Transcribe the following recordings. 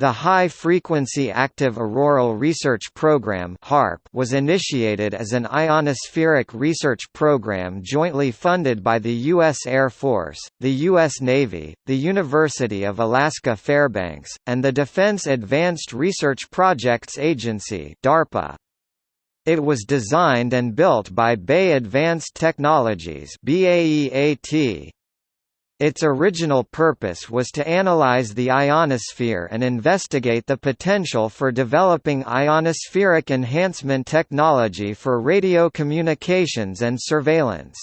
The High Frequency Active Auroral Research Program was initiated as an ionospheric research program jointly funded by the U.S. Air Force, the U.S. Navy, the University of Alaska Fairbanks, and the Defense Advanced Research Projects Agency DARPA. It was designed and built by BAE Advanced Technologies BAEAT, its original purpose was to analyze the ionosphere and investigate the potential for developing ionospheric enhancement technology for radio communications and surveillance.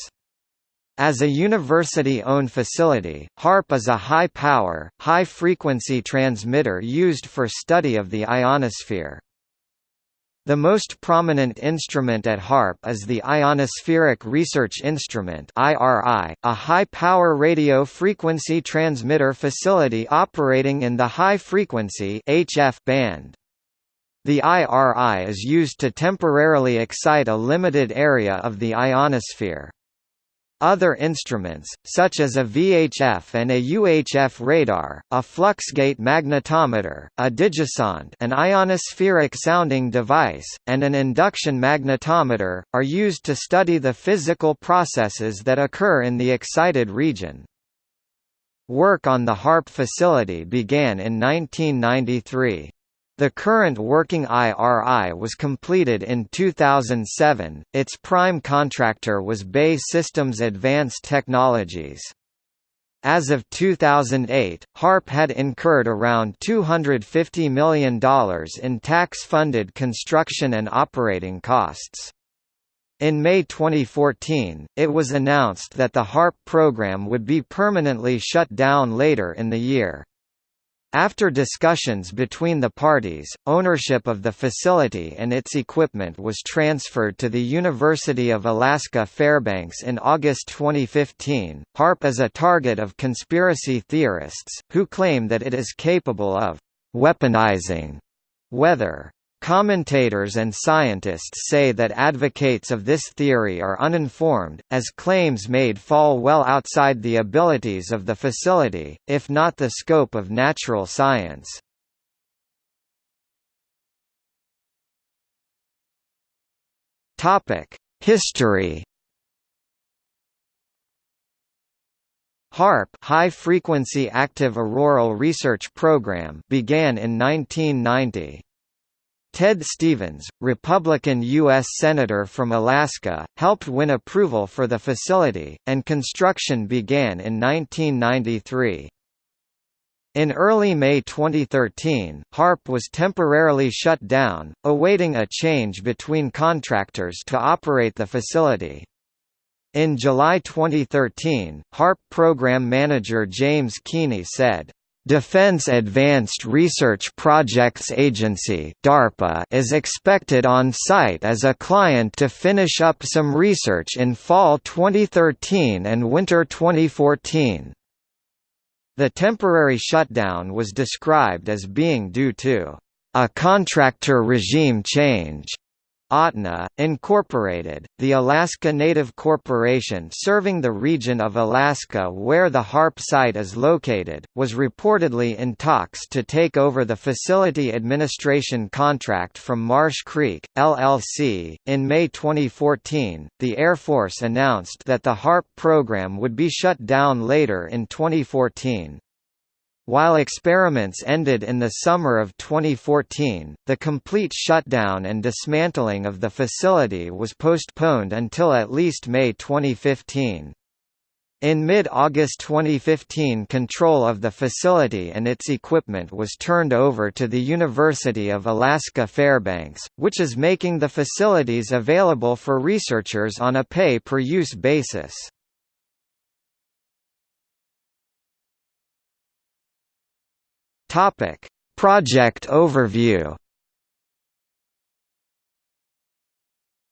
As a university-owned facility, HAARP is a high-power, high-frequency transmitter used for study of the ionosphere. The most prominent instrument at HAARP is the Ionospheric Research Instrument a high-power radio frequency transmitter facility operating in the high-frequency (HF) band. The IRI is used to temporarily excite a limited area of the ionosphere. Other instruments, such as a VHF and a UHF radar, a fluxgate magnetometer, a digisonde an ionospheric sounding device, and an induction magnetometer, are used to study the physical processes that occur in the excited region. Work on the HAARP facility began in 1993. The current working IRI was completed in 2007, its prime contractor was BAE Systems Advanced Technologies. As of 2008, HAARP had incurred around $250 million in tax-funded construction and operating costs. In May 2014, it was announced that the HAARP program would be permanently shut down later in the year. After discussions between the parties, ownership of the facility and its equipment was transferred to the University of Alaska Fairbanks in August 2015. HAARP is a target of conspiracy theorists, who claim that it is capable of weaponizing weather. Commentators and scientists say that advocates of this theory are uninformed, as claims made fall well outside the abilities of the facility, if not the scope of natural science. History HAARP High Frequency Active Auroral Research Program began in 1990. Ted Stevens, Republican U.S. Senator from Alaska, helped win approval for the facility, and construction began in 1993. In early May 2013, HAARP was temporarily shut down, awaiting a change between contractors to operate the facility. In July 2013, HAARP program manager James Keeney said, Defense Advanced Research Projects Agency DARPA is expected on site as a client to finish up some research in fall 2013 and winter 2014. The temporary shutdown was described as being due to a contractor regime change Ahtna, Incorporated, the Alaska Native Corporation serving the region of Alaska where the HAARP site is located, was reportedly in talks to take over the facility administration contract from Marsh Creek, LLC. In May 2014, the Air Force announced that the HAARP program would be shut down later in 2014. While experiments ended in the summer of 2014, the complete shutdown and dismantling of the facility was postponed until at least May 2015. In mid-August 2015 control of the facility and its equipment was turned over to the University of Alaska Fairbanks, which is making the facilities available for researchers on a pay-per-use basis. Topic: Project overview.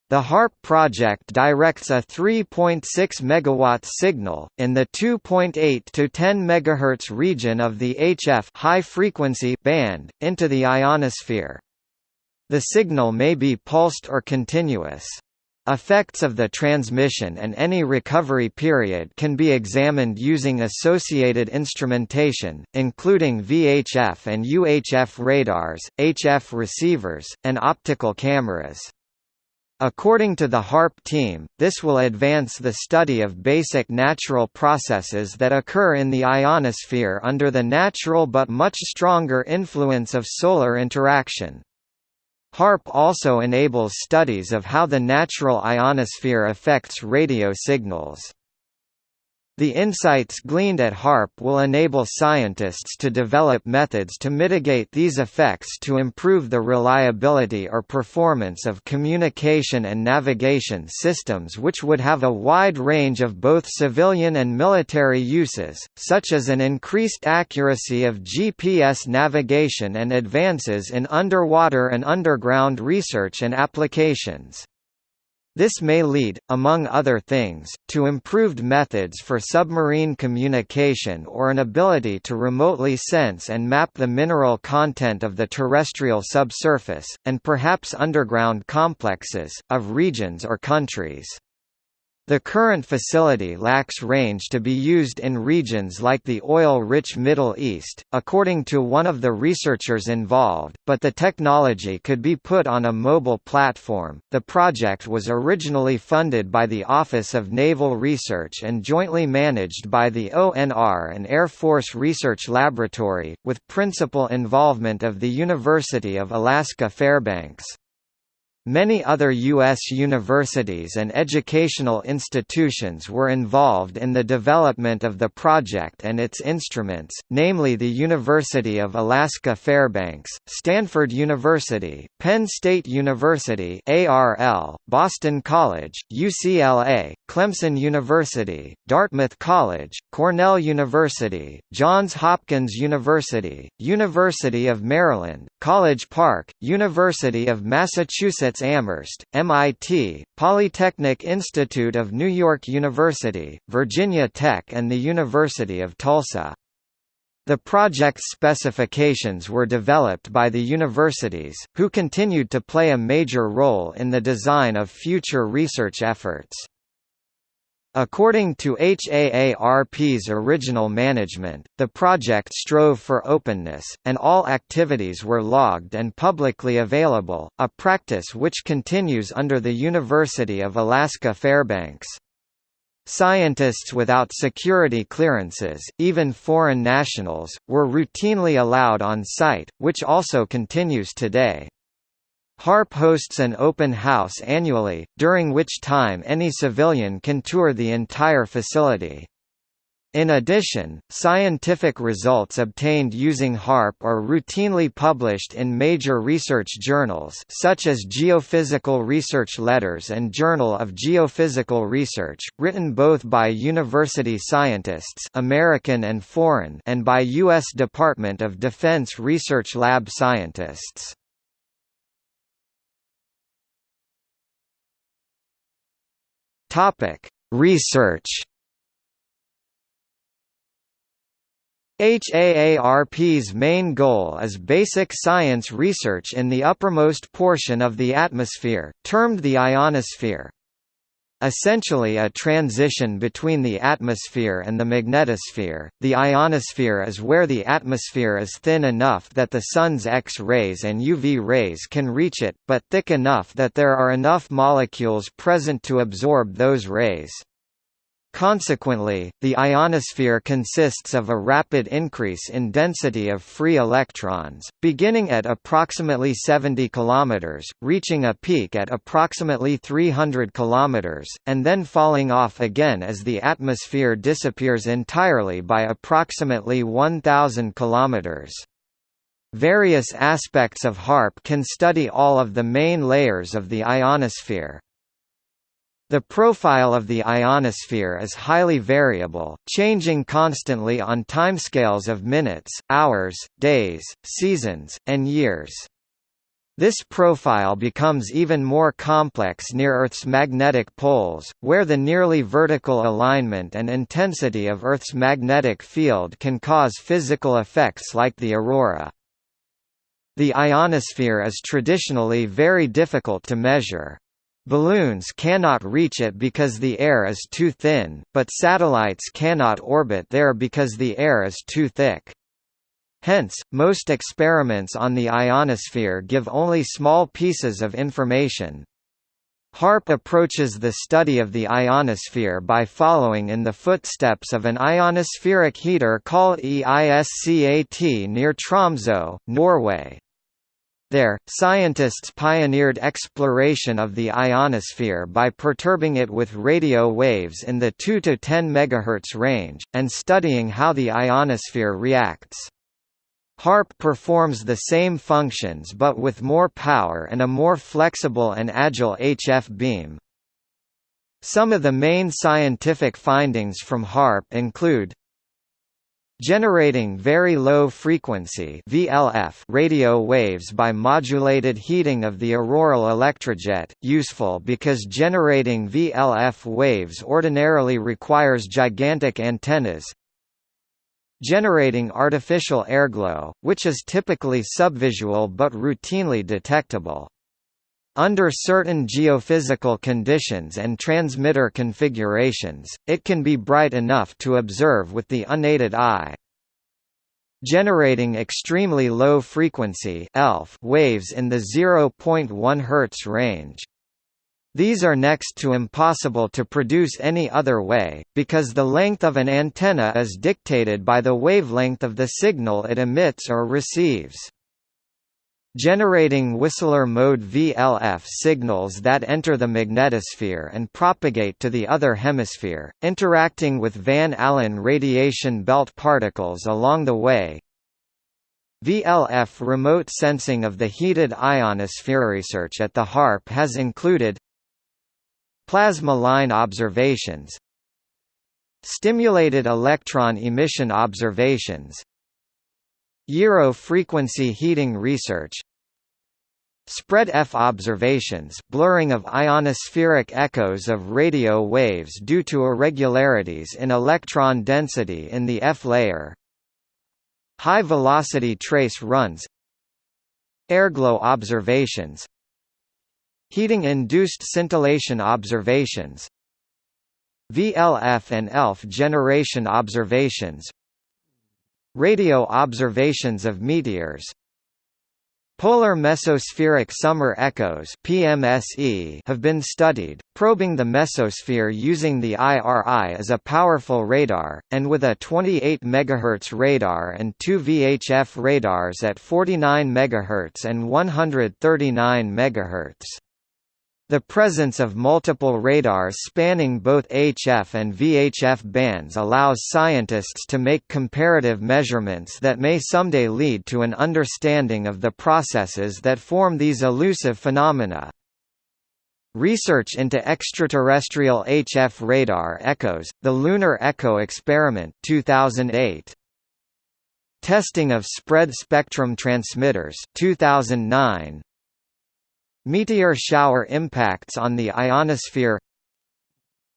The HAARP project directs a 3.6 MW signal, in the 2.8 to 10 MHz region of the HF high frequency band, into the ionosphere. The signal may be pulsed or continuous. Effects of the transmission and any recovery period can be examined using associated instrumentation, including VHF and UHF radars, HF receivers, and optical cameras. According to the HAARP team, this will advance the study of basic natural processes that occur in the ionosphere under the natural but much stronger influence of solar interaction. HAARP also enables studies of how the natural ionosphere affects radio signals. The insights gleaned at HAARP will enable scientists to develop methods to mitigate these effects to improve the reliability or performance of communication and navigation systems which would have a wide range of both civilian and military uses, such as an increased accuracy of GPS navigation and advances in underwater and underground research and applications. This may lead, among other things, to improved methods for submarine communication or an ability to remotely sense and map the mineral content of the terrestrial subsurface, and perhaps underground complexes, of regions or countries. The current facility lacks range to be used in regions like the oil-rich Middle East, according to one of the researchers involved, but the technology could be put on a mobile platform. The project was originally funded by the Office of Naval Research and jointly managed by the ONR and Air Force Research Laboratory, with principal involvement of the University of Alaska Fairbanks. Many other U.S. universities and educational institutions were involved in the development of the project and its instruments, namely the University of Alaska Fairbanks, Stanford University, Penn State University ARL, Boston College, UCLA, Clemson University, Dartmouth College, Cornell University, Johns Hopkins University, University of Maryland, College Park, University of Massachusetts Amherst, MIT, Polytechnic Institute of New York University, Virginia Tech and the University of Tulsa. The project's specifications were developed by the universities, who continued to play a major role in the design of future research efforts. According to HAARP's original management, the project strove for openness, and all activities were logged and publicly available, a practice which continues under the University of Alaska Fairbanks. Scientists without security clearances, even foreign nationals, were routinely allowed on site, which also continues today. HAARP hosts an open house annually, during which time any civilian can tour the entire facility. In addition, scientific results obtained using HAARP are routinely published in major research journals such as Geophysical Research Letters and Journal of Geophysical Research, written both by university scientists American and foreign and by U.S. Department of Defense Research Lab scientists. Topic: Research. HAARP's main goal is basic science research in the uppermost portion of the atmosphere, termed the ionosphere essentially a transition between the atmosphere and the magnetosphere. The ionosphere is where the atmosphere is thin enough that the Sun's X-rays and UV rays can reach it, but thick enough that there are enough molecules present to absorb those rays. Consequently, the ionosphere consists of a rapid increase in density of free electrons, beginning at approximately 70 km, reaching a peak at approximately 300 km, and then falling off again as the atmosphere disappears entirely by approximately 1000 km. Various aspects of HAARP can study all of the main layers of the ionosphere. The profile of the ionosphere is highly variable, changing constantly on timescales of minutes, hours, days, seasons, and years. This profile becomes even more complex near Earth's magnetic poles, where the nearly vertical alignment and intensity of Earth's magnetic field can cause physical effects like the aurora. The ionosphere is traditionally very difficult to measure. Balloons cannot reach it because the air is too thin, but satellites cannot orbit there because the air is too thick. Hence, most experiments on the ionosphere give only small pieces of information. HAARP approaches the study of the ionosphere by following in the footsteps of an ionospheric heater called EISCAT near Tromsø, Norway. There, scientists pioneered exploration of the ionosphere by perturbing it with radio waves in the 2 to 10 MHz range, and studying how the ionosphere reacts. HAARP performs the same functions but with more power and a more flexible and agile HF beam. Some of the main scientific findings from HAARP include Generating very low frequency VLF radio waves by modulated heating of the auroral electrojet, useful because generating VLF waves ordinarily requires gigantic antennas, generating artificial airglow, which is typically subvisual but routinely detectable. Under certain geophysical conditions and transmitter configurations, it can be bright enough to observe with the unaided eye. Generating extremely low frequency ELF waves in the 0.1 Hz range. These are next to impossible to produce any other way, because the length of an antenna is dictated by the wavelength of the signal it emits or receives. Generating Whistler mode VLF signals that enter the magnetosphere and propagate to the other hemisphere, interacting with Van Allen radiation belt particles along the way, VLF remote sensing of the heated ionosphere research at the HAARP has included Plasma line observations Stimulated electron emission observations Gyro frequency heating research Spread F observations blurring of ionospheric echoes of radio waves due to irregularities in electron density in the F layer High-velocity trace runs Airglow observations Heating-induced scintillation observations VLF and ELF generation observations Radio observations of meteors Polar mesospheric summer echoes (PMSE) have been studied, probing the mesosphere using the IRI as a powerful radar, and with a 28 MHz radar and two VHF radars at 49 MHz and 139 MHz. The presence of multiple radars spanning both HF and VHF bands allows scientists to make comparative measurements that may someday lead to an understanding of the processes that form these elusive phenomena. Research into extraterrestrial HF radar echoes, the Lunar Echo Experiment 2008. Testing of spread spectrum transmitters 2009. Meteor shower impacts on the ionosphere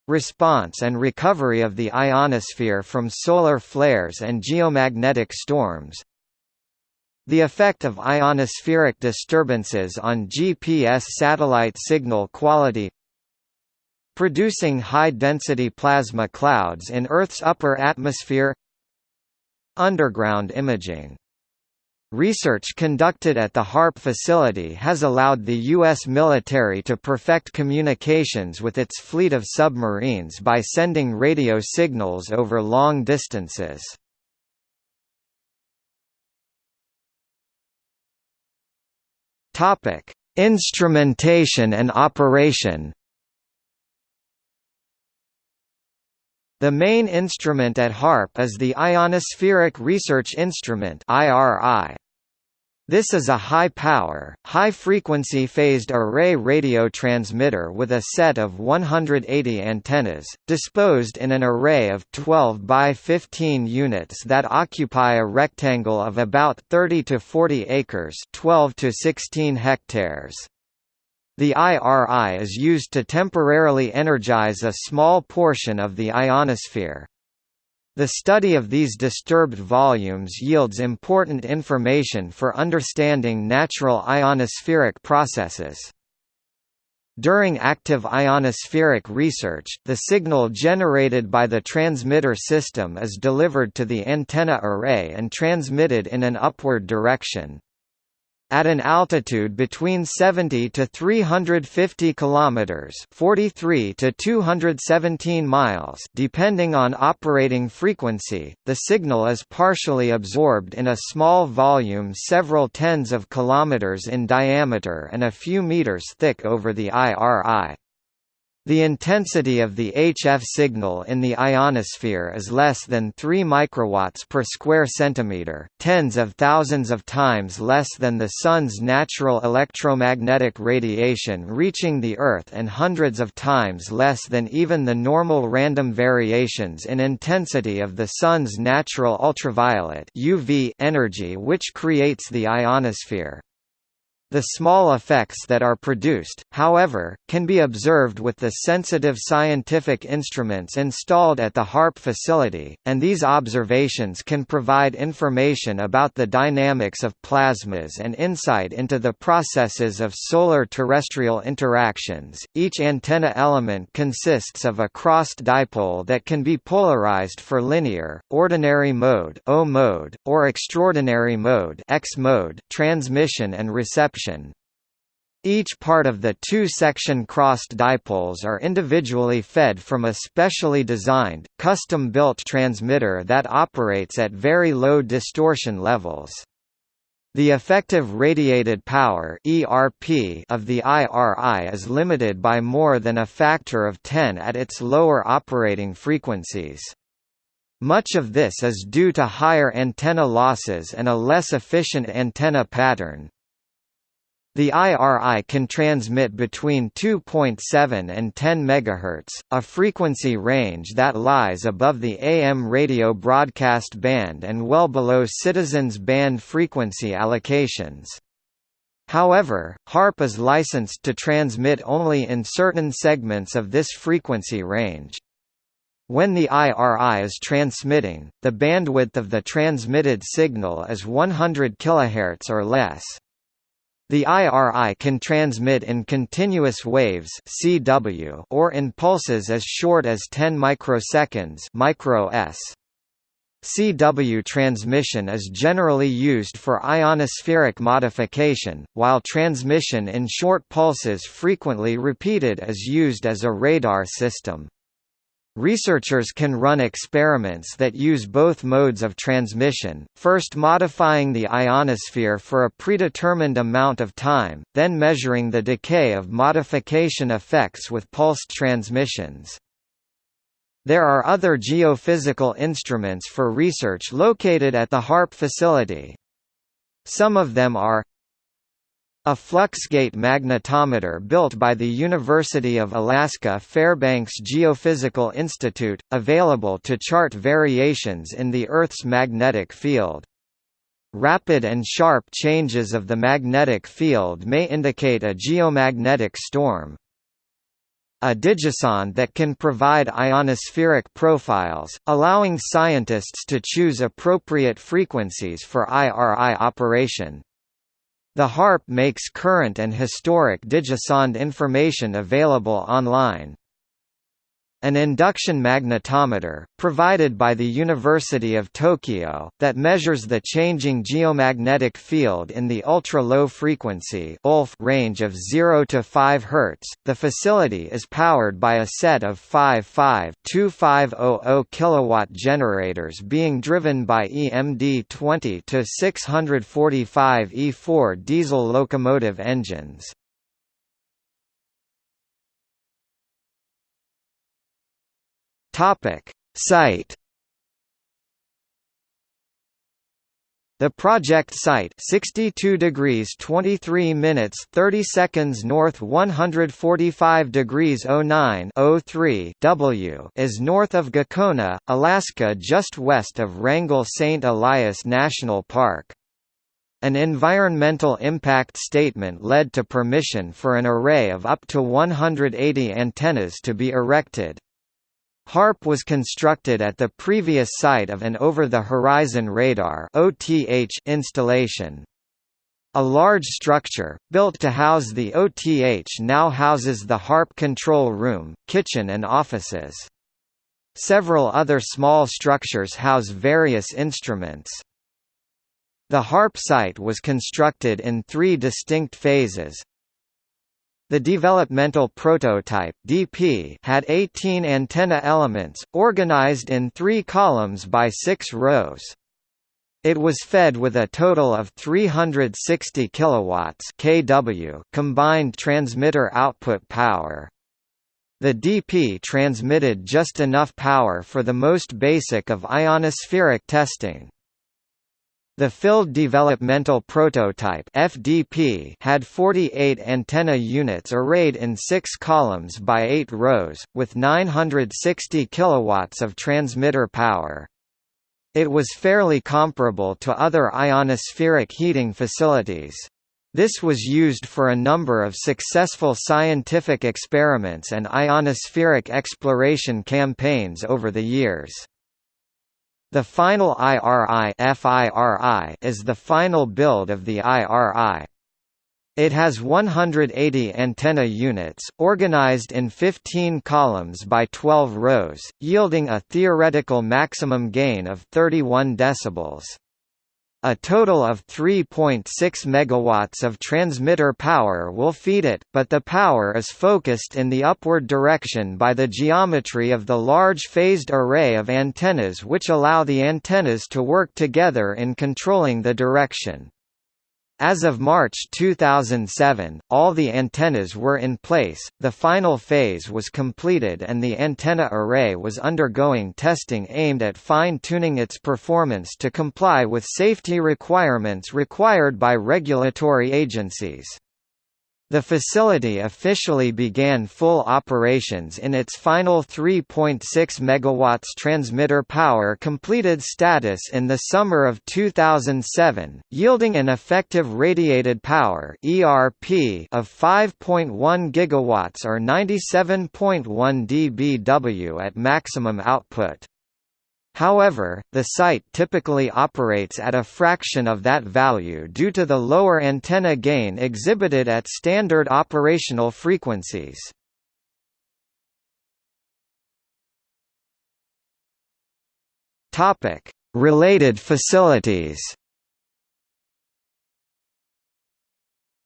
Response and recovery of the ionosphere from solar flares and geomagnetic storms The effect of ionospheric disturbances on GPS satellite signal quality Producing high-density plasma clouds in Earth's upper atmosphere Underground imaging Research conducted at the HAARP facility has allowed the U.S. military to perfect communications with its fleet of submarines by sending radio signals over long distances. Instrumentation and operation The main instrument at HAARP is the Ionospheric Research Instrument. This is a high-power, high-frequency phased array radio transmitter with a set of 180 antennas, disposed in an array of 12 by 15 units that occupy a rectangle of about 30 to 40 acres 12 to 16 hectares. The IRI is used to temporarily energize a small portion of the ionosphere. The study of these disturbed volumes yields important information for understanding natural ionospheric processes. During active ionospheric research, the signal generated by the transmitter system is delivered to the antenna array and transmitted in an upward direction. At an altitude between 70 to 350 kilometers, 43 to 217 miles, depending on operating frequency, the signal is partially absorbed in a small volume several tens of kilometers in diameter and a few meters thick over the IRI. The intensity of the HF signal in the ionosphere is less than 3 microwatts per square centimeter, tens of thousands of times less than the Sun's natural electromagnetic radiation reaching the Earth and hundreds of times less than even the normal random variations in intensity of the Sun's natural ultraviolet UV energy which creates the ionosphere. The small effects that are produced, however, can be observed with the sensitive scientific instruments installed at the HAARP facility, and these observations can provide information about the dynamics of plasmas and insight into the processes of solar-terrestrial interactions. Each antenna element consists of a crossed dipole that can be polarized for linear, ordinary mode O mode, or extraordinary mode X mode transmission and reception each part of the two-section crossed dipoles are individually fed from a specially designed, custom-built transmitter that operates at very low distortion levels. The effective radiated power (ERP) of the IRI is limited by more than a factor of 10 at its lower operating frequencies. Much of this is due to higher antenna losses and a less efficient antenna pattern. The IRI can transmit between 2.7 and 10 MHz, a frequency range that lies above the AM radio broadcast band and well below citizens band frequency allocations. However, HAARP is licensed to transmit only in certain segments of this frequency range. When the IRI is transmitting, the bandwidth of the transmitted signal is 100 kHz or less. The IRI can transmit in continuous waves (CW) or in pulses as short as 10 microseconds (micro s). CW transmission is generally used for ionospheric modification, while transmission in short pulses frequently repeated is used as a radar system. Researchers can run experiments that use both modes of transmission, first modifying the ionosphere for a predetermined amount of time, then measuring the decay of modification effects with pulsed transmissions. There are other geophysical instruments for research located at the HAARP facility. Some of them are a Fluxgate magnetometer built by the University of Alaska Fairbanks Geophysical Institute, available to chart variations in the Earth's magnetic field. Rapid and sharp changes of the magnetic field may indicate a geomagnetic storm. A digisonde that can provide ionospheric profiles, allowing scientists to choose appropriate frequencies for IRI operation. The HAARP makes current and historic Digisonde information available online. An induction magnetometer, provided by the University of Tokyo, that measures the changing geomagnetic field in the ultra-low frequency range of 0 to 5 Hz. The facility is powered by a set of 5 2500 kilowatt generators being driven by EMD 20 to 645 E4 diesel locomotive engines. Topic: Site The project site 62 degrees 23 minutes 30 seconds north 145 degrees 09 03 W is north of Gakona, Alaska just west of Wrangell St. Elias National Park. An environmental impact statement led to permission for an array of up to 180 antennas to be erected. HAARP was constructed at the previous site of an over-the-horizon radar installation. A large structure, built to house the OTH now houses the HAARP control room, kitchen and offices. Several other small structures house various instruments. The HAARP site was constructed in three distinct phases. The developmental prototype DP had 18 antenna elements, organized in three columns by six rows. It was fed with a total of 360 kilowatts kW combined transmitter output power. The DP transmitted just enough power for the most basic of ionospheric testing. The filled developmental prototype FDP had 48 antenna units arrayed in 6 columns by 8 rows, with 960 kilowatts of transmitter power. It was fairly comparable to other ionospheric heating facilities. This was used for a number of successful scientific experiments and ionospheric exploration campaigns over the years. The final IRI, FIRI is the final build of the IRI. It has 180 antenna units, organized in 15 columns by 12 rows, yielding a theoretical maximum gain of 31 decibels. A total of 3.6 megawatts of transmitter power will feed it, but the power is focused in the upward direction by the geometry of the large phased array of antennas which allow the antennas to work together in controlling the direction. As of March 2007, all the antennas were in place, the final phase was completed and the antenna array was undergoing testing aimed at fine-tuning its performance to comply with safety requirements required by regulatory agencies. The facility officially began full operations in its final 3.6 MW transmitter power completed status in the summer of 2007, yielding an effective radiated power (ERP) of 5.1 GW or 97.1 dBW at maximum output. However, the site typically operates at a fraction of that value due to the lower antenna gain exhibited at standard operational frequencies. Related facilities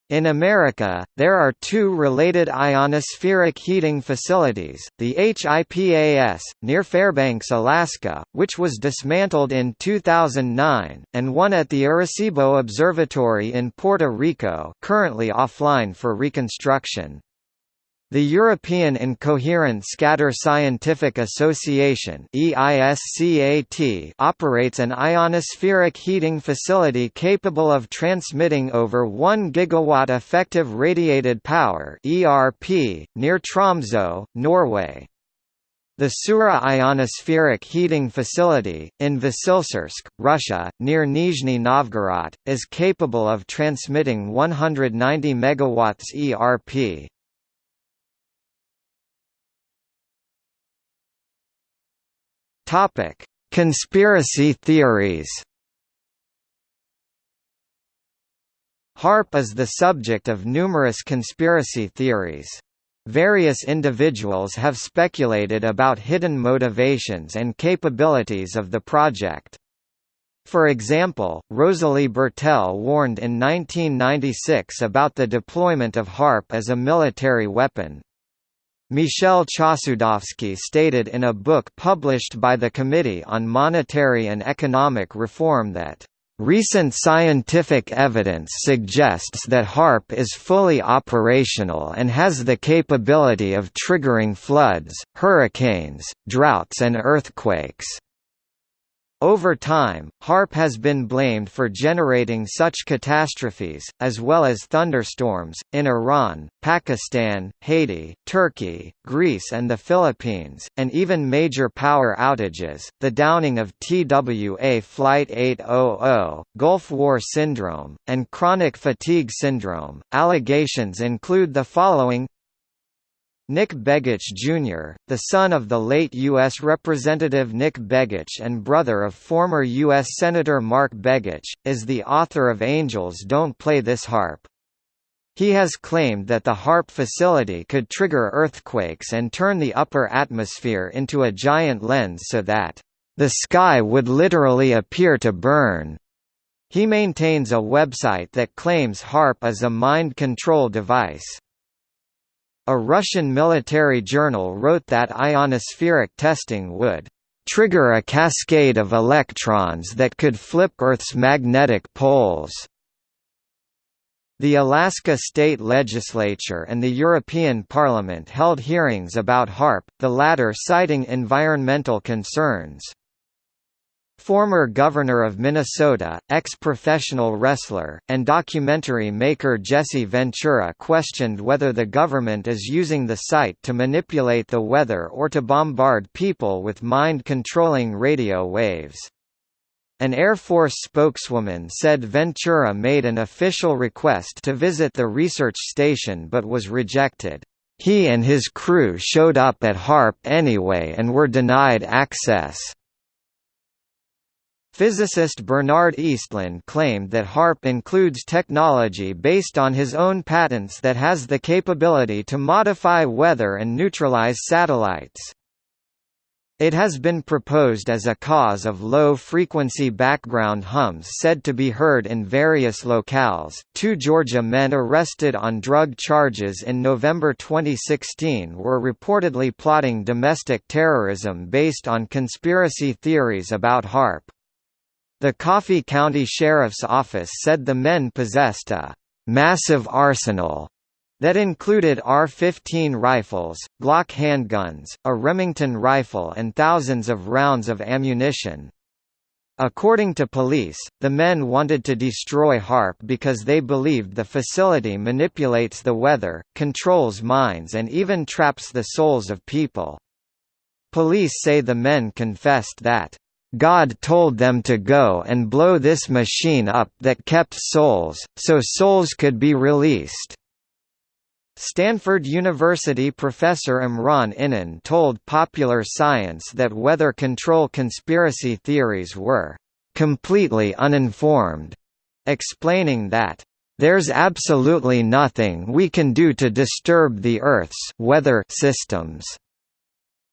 In America, there are two related ionospheric heating facilities, the HIPAS, near Fairbanks, Alaska, which was dismantled in 2009, and one at the Arecibo Observatory in Puerto Rico currently offline for reconstruction. The European Incoherent Scatter Scientific Association operates an ionospheric heating facility capable of transmitting over 1 gigawatt effective radiated power near Tromsø, Norway. The Sura ionospheric heating facility, in Vasilsursk, Russia, near Nizhny Novgorod, is capable of transmitting 190 MW ERP. Topic: Conspiracy theories. HAARP is the subject of numerous conspiracy theories. Various individuals have speculated about hidden motivations and capabilities of the project. For example, Rosalie Bertell warned in 1996 about the deployment of HAARP as a military weapon. Michel Chossudovsky stated in a book published by the Committee on Monetary and Economic Reform that Recent scientific evidence suggests that HAARP is fully operational and has the capability of triggering floods, hurricanes, droughts and earthquakes. Over time, HAARP has been blamed for generating such catastrophes, as well as thunderstorms, in Iran, Pakistan, Haiti, Turkey, Greece, and the Philippines, and even major power outages, the downing of TWA Flight 800, Gulf War Syndrome, and chronic fatigue syndrome. Allegations include the following Nick Begich Jr., the son of the late U.S. Representative Nick Begich and brother of former U.S. Senator Mark Begich, is the author of Angels Don't Play This HAARP. He has claimed that the HAARP facility could trigger earthquakes and turn the upper atmosphere into a giant lens so that, "...the sky would literally appear to burn." He maintains a website that claims HAARP is a mind control device. A Russian military journal wrote that ionospheric testing would trigger a cascade of electrons that could flip Earth's magnetic poles. The Alaska State Legislature and the European Parliament held hearings about HAARP, the latter citing environmental concerns. Former Governor of Minnesota, ex-professional wrestler, and documentary maker Jesse Ventura questioned whether the government is using the site to manipulate the weather or to bombard people with mind-controlling radio waves. An Air Force spokeswoman said Ventura made an official request to visit the research station but was rejected. He and his crew showed up at HAARP anyway and were denied access. Physicist Bernard Eastlund claimed that HAARP includes technology based on his own patents that has the capability to modify weather and neutralize satellites. It has been proposed as a cause of low-frequency background hums said to be heard in various locales. Two Georgia men arrested on drug charges in November 2016 were reportedly plotting domestic terrorism based on conspiracy theories about HAARP. The Coffee County Sheriff's Office said the men possessed a «massive arsenal» that included R-15 rifles, Glock handguns, a Remington rifle and thousands of rounds of ammunition. According to police, the men wanted to destroy HAARP because they believed the facility manipulates the weather, controls minds and even traps the souls of people. Police say the men confessed that God told them to go and blow this machine up that kept souls, so souls could be released. Stanford University professor Umran Inan told Popular Science that weather control conspiracy theories were completely uninformed, explaining that there's absolutely nothing we can do to disturb the Earth's weather systems.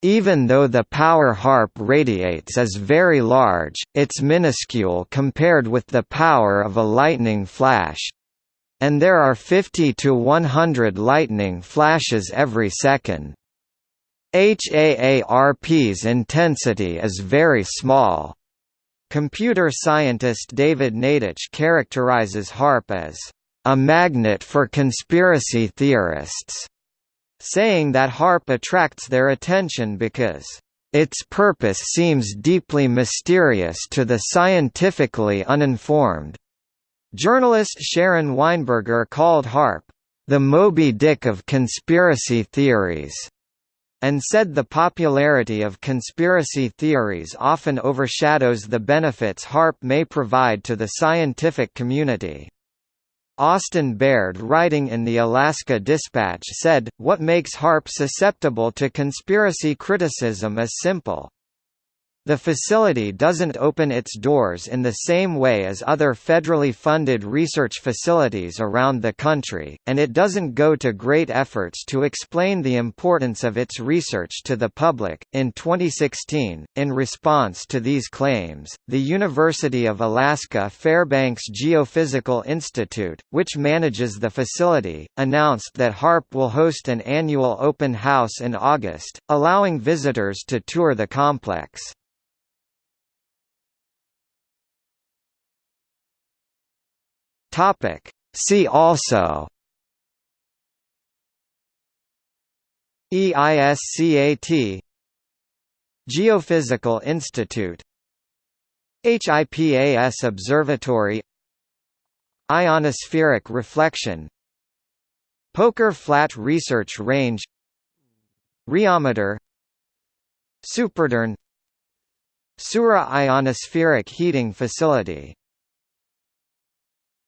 Even though the power HAARP radiates is very large, it's minuscule compared with the power of a lightning flash. And there are 50 to 100 lightning flashes every second. HAARP's intensity is very small. Computer scientist David Naiditch characterizes HAARP as a magnet for conspiracy theorists saying that HAARP attracts their attention because its purpose seems deeply mysterious to the scientifically uninformed. Journalist Sharon Weinberger called HAARP the Moby Dick of conspiracy theories, and said the popularity of conspiracy theories often overshadows the benefits HAARP may provide to the scientific community. Austin Baird writing in the Alaska Dispatch said, What makes HAARP susceptible to conspiracy criticism is simple. The facility doesn't open its doors in the same way as other federally funded research facilities around the country, and it doesn't go to great efforts to explain the importance of its research to the public. In 2016, in response to these claims, the University of Alaska Fairbanks Geophysical Institute, which manages the facility, announced that HAARP will host an annual open house in August, allowing visitors to tour the complex. Topic. See also EISCAT Geophysical Institute HIPAS Observatory Ionospheric reflection Poker Flat Research Range Riometer SuperDARN Sura Ionospheric Heating Facility